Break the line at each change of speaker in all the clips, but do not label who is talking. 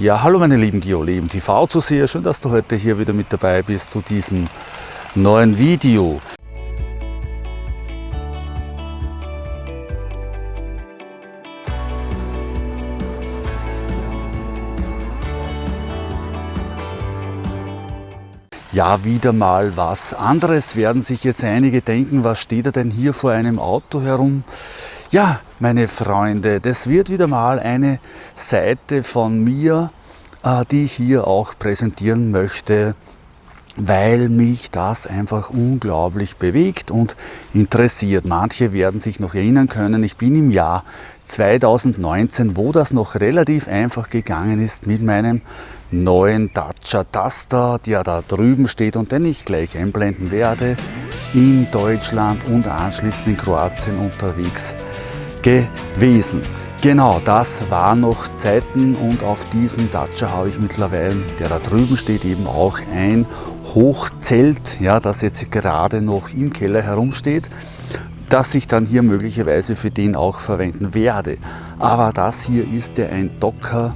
Ja, hallo meine lieben Geoleben TV Zuseher, schön, dass du heute hier wieder mit dabei bist zu diesem neuen Video. Ja, wieder mal was anderes werden sich jetzt einige denken, was steht er denn hier vor einem Auto herum? Ja, meine Freunde, das wird wieder mal eine Seite von mir, äh, die ich hier auch präsentieren möchte, weil mich das einfach unglaublich bewegt und interessiert. Manche werden sich noch erinnern können, ich bin im Jahr 2019, wo das noch relativ einfach gegangen ist mit meinem neuen Dacia Duster, der da drüben steht und den ich gleich einblenden werde, in Deutschland und anschließend in Kroatien unterwegs gewesen. Genau, das waren noch Zeiten und auf diesem Dacia habe ich mittlerweile, der da drüben steht, eben auch ein Hochzelt, ja, das jetzt gerade noch im Keller herumsteht, das ich dann hier möglicherweise für den auch verwenden werde. Aber das hier ist ja ein Docker,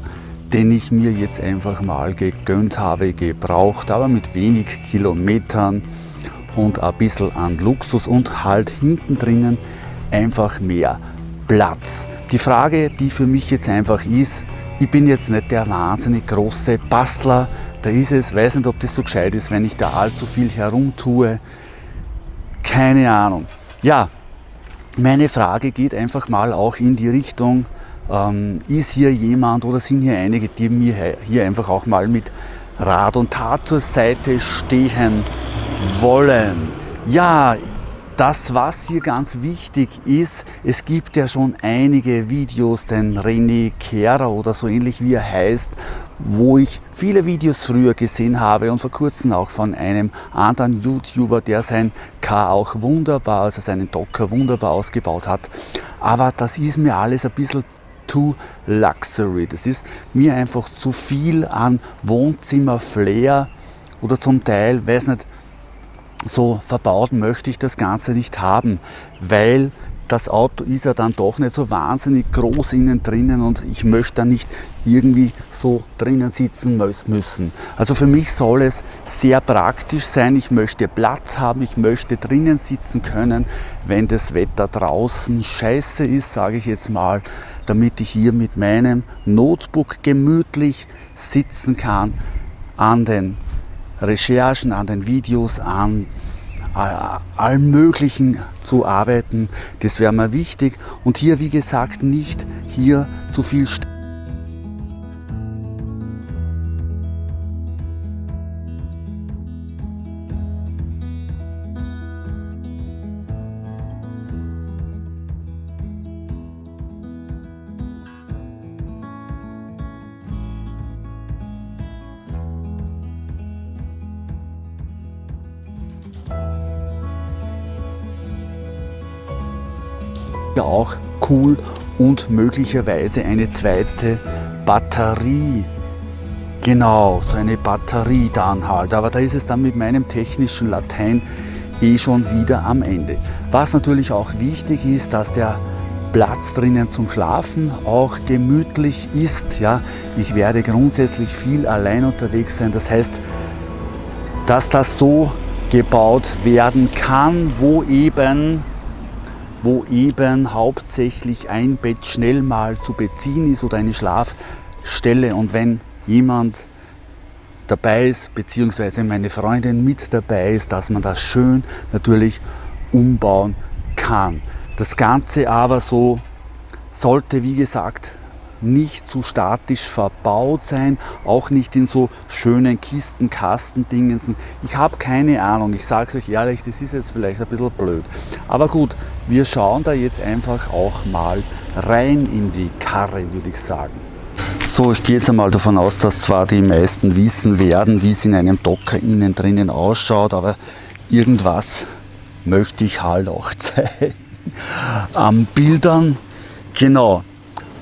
den ich mir jetzt einfach mal gegönnt habe, gebraucht, aber mit wenig Kilometern und ein bisschen an Luxus und halt hinten drinnen einfach mehr Platz. Die Frage, die für mich jetzt einfach ist, ich bin jetzt nicht der wahnsinnig große Bastler, da ist es, weiß nicht, ob das so gescheit ist, wenn ich da allzu viel herumtue, keine Ahnung. Ja, meine Frage geht einfach mal auch in die Richtung, ähm, ist hier jemand oder sind hier einige, die mir hier einfach auch mal mit Rat und Tat zur Seite stehen wollen? Ja, das, was hier ganz wichtig ist, es gibt ja schon einige Videos, den René Kehrer oder so ähnlich wie er heißt, wo ich viele Videos früher gesehen habe und vor kurzem auch von einem anderen YouTuber, der sein Car auch wunderbar, also seinen Docker wunderbar ausgebaut hat. Aber das ist mir alles ein bisschen too luxury. Das ist mir einfach zu viel an Wohnzimmer-Flair oder zum Teil, weiß nicht, so verbaut möchte ich das Ganze nicht haben, weil das Auto ist ja dann doch nicht so wahnsinnig groß innen drinnen und ich möchte da nicht irgendwie so drinnen sitzen müssen. Also für mich soll es sehr praktisch sein. Ich möchte Platz haben, ich möchte drinnen sitzen können, wenn das Wetter draußen scheiße ist, sage ich jetzt mal, damit ich hier mit meinem Notebook gemütlich sitzen kann an den Recherchen, an den Videos, an allem Möglichen zu arbeiten. Das wäre mir wichtig. Und hier, wie gesagt, nicht hier zu viel ja auch cool und möglicherweise eine zweite Batterie. Genau, so eine Batterie dann halt. Aber da ist es dann mit meinem technischen Latein eh schon wieder am Ende. Was natürlich auch wichtig ist, dass der Platz drinnen zum Schlafen auch gemütlich ist. Ja, ich werde grundsätzlich viel allein unterwegs sein. Das heißt, dass das so gebaut werden kann, wo eben wo eben hauptsächlich ein Bett schnell mal zu beziehen ist oder eine Schlafstelle. Und wenn jemand dabei ist, beziehungsweise meine Freundin mit dabei ist, dass man das schön natürlich umbauen kann. Das Ganze aber so sollte, wie gesagt, nicht zu statisch verbaut sein, auch nicht in so schönen Kisten, Kastendingen. Ich habe keine Ahnung, ich sage es euch ehrlich, das ist jetzt vielleicht ein bisschen blöd. Aber gut, wir schauen da jetzt einfach auch mal rein in die Karre, würde ich sagen. So, ich gehe jetzt einmal davon aus, dass zwar die meisten wissen werden, wie es in einem Docker innen drinnen ausschaut, aber irgendwas möchte ich halt auch zeigen. Am Bildern, genau,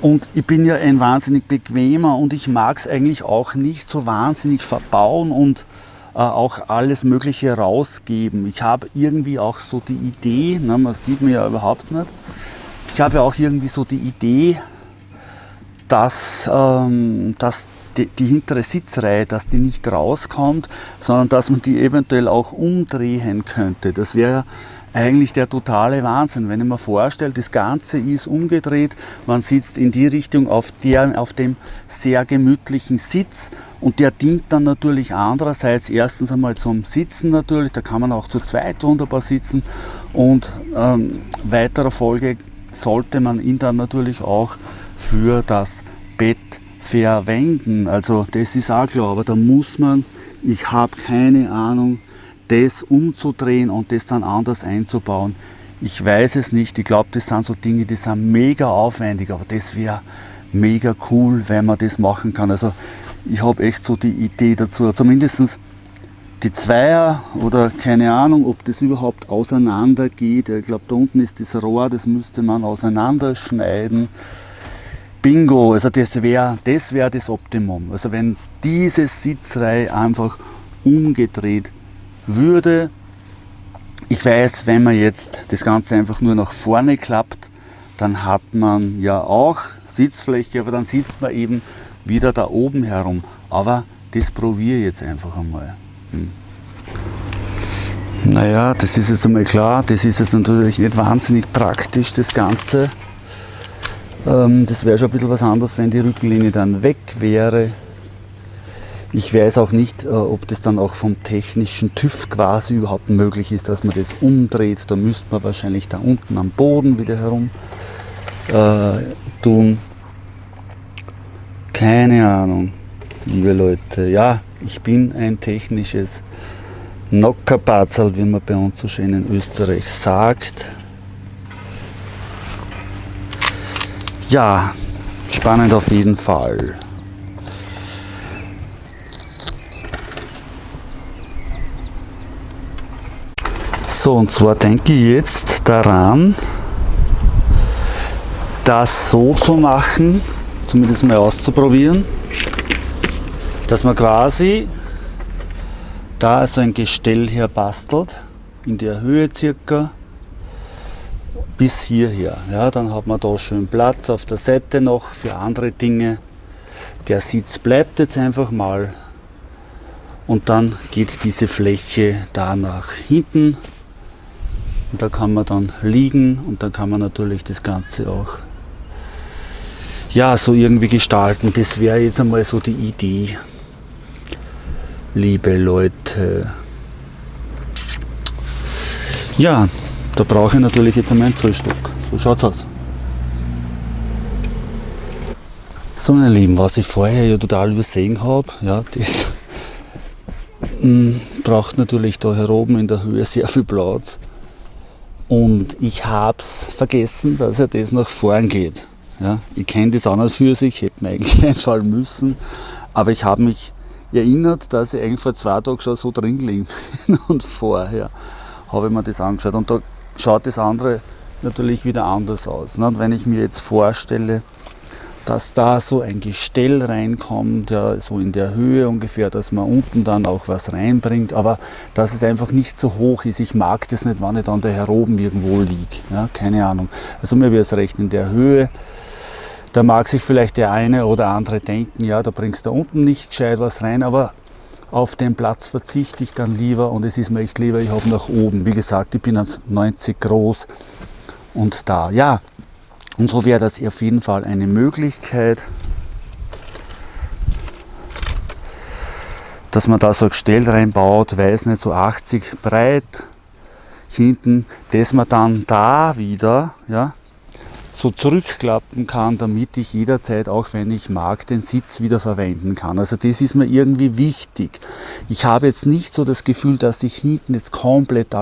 und ich bin ja ein wahnsinnig bequemer und ich mag es eigentlich auch nicht so wahnsinnig verbauen und äh, auch alles Mögliche rausgeben. Ich habe irgendwie auch so die Idee, ne, man sieht mir ja überhaupt nicht, ich habe ja auch irgendwie so die Idee, dass, ähm, dass die, die, hintere Sitzreihe, dass die nicht rauskommt, sondern dass man die eventuell auch umdrehen könnte. Das wäre eigentlich der totale Wahnsinn, wenn ich mir vorstelle, das Ganze ist umgedreht, man sitzt in die Richtung auf, der, auf dem sehr gemütlichen Sitz und der dient dann natürlich andererseits erstens einmal zum Sitzen natürlich, da kann man auch zu zweit wunderbar sitzen und ähm, weiterer Folge sollte man ihn dann natürlich auch für das Bett verwenden. Also das ist auch klar, aber da muss man, ich habe keine Ahnung, das umzudrehen und das dann anders einzubauen. Ich weiß es nicht, ich glaube, das sind so Dinge, die sind mega aufwendig, aber das wäre mega cool, wenn man das machen kann. Also ich habe echt so die Idee dazu, zumindest die Zweier oder keine Ahnung, ob das überhaupt auseinander geht. Ich glaube, da unten ist das Rohr, das müsste man auseinanderschneiden. Bingo, also das wäre das, wär das Optimum. Also wenn diese Sitzreihe einfach umgedreht würde, ich weiß, wenn man jetzt das Ganze einfach nur nach vorne klappt, dann hat man ja auch Sitzfläche, aber dann sitzt man eben wieder da oben herum. Aber das probiere ich jetzt einfach einmal. Hm. Naja, das ist jetzt einmal klar, das ist jetzt natürlich nicht wahnsinnig praktisch, das Ganze. Ähm, das wäre schon ein bisschen was anderes, wenn die Rückenlinie dann weg wäre. Ich weiß auch nicht, äh, ob das dann auch vom technischen TÜV quasi überhaupt möglich ist, dass man das umdreht. Da müsste man wahrscheinlich da unten am Boden wieder herum äh, tun. Keine Ahnung, liebe Leute. Ja, ich bin ein technisches Nockerpatzel, wie man bei uns so schön in Österreich sagt. Ja, spannend auf jeden Fall. So, und zwar denke ich jetzt daran, das so zu machen, zumindest mal auszuprobieren, dass man quasi da so ein Gestell her bastelt, in der Höhe circa bis hierher. Ja, dann hat man da schön Platz auf der Seite noch für andere Dinge. Der Sitz bleibt jetzt einfach mal und dann geht diese Fläche da nach hinten und da kann man dann liegen und dann kann man natürlich das Ganze auch ja, so irgendwie gestalten. Das wäre jetzt einmal so die Idee, liebe Leute. Ja, da brauche ich natürlich jetzt einmal einen Zollstock. So schaut's aus. So meine Lieben, was ich vorher ja total übersehen habe, ja, das hm, braucht natürlich da hier oben in der Höhe sehr viel Platz. Und ich habe es vergessen, dass er das nach vorn geht. Ja, ich kenne das an und für sich, hätte mir eigentlich einfallen müssen, aber ich habe mich erinnert, dass ich eigentlich vor zwei Tagen schon so drin liegen bin und vorher habe ich mir das angeschaut. Und da schaut das andere natürlich wieder anders aus. Und wenn ich mir jetzt vorstelle, dass da so ein Gestell reinkommt, ja, so in der Höhe ungefähr, dass man unten dann auch was reinbringt, aber dass es einfach nicht so hoch ist. Ich mag das nicht, wenn ich dann da hier oben irgendwo liege. Ja, keine Ahnung. Also mir wäre es recht in der Höhe. Da mag sich vielleicht der eine oder andere denken, ja, da bringst du unten nicht gescheit was rein, aber auf den Platz verzichte ich dann lieber und es ist mir echt lieber, ich habe nach oben. Wie gesagt, ich bin als 90 groß und da. Ja, und so wäre das auf jeden Fall eine Möglichkeit, dass man da so ein Gestell reinbaut, weiß nicht, so 80 breit hinten, dass man dann da wieder, ja, so zurückklappen kann, damit ich jederzeit, auch wenn ich mag, den Sitz wieder verwenden kann. Also das ist mir irgendwie wichtig. Ich habe jetzt nicht so das Gefühl, dass ich hinten jetzt komplett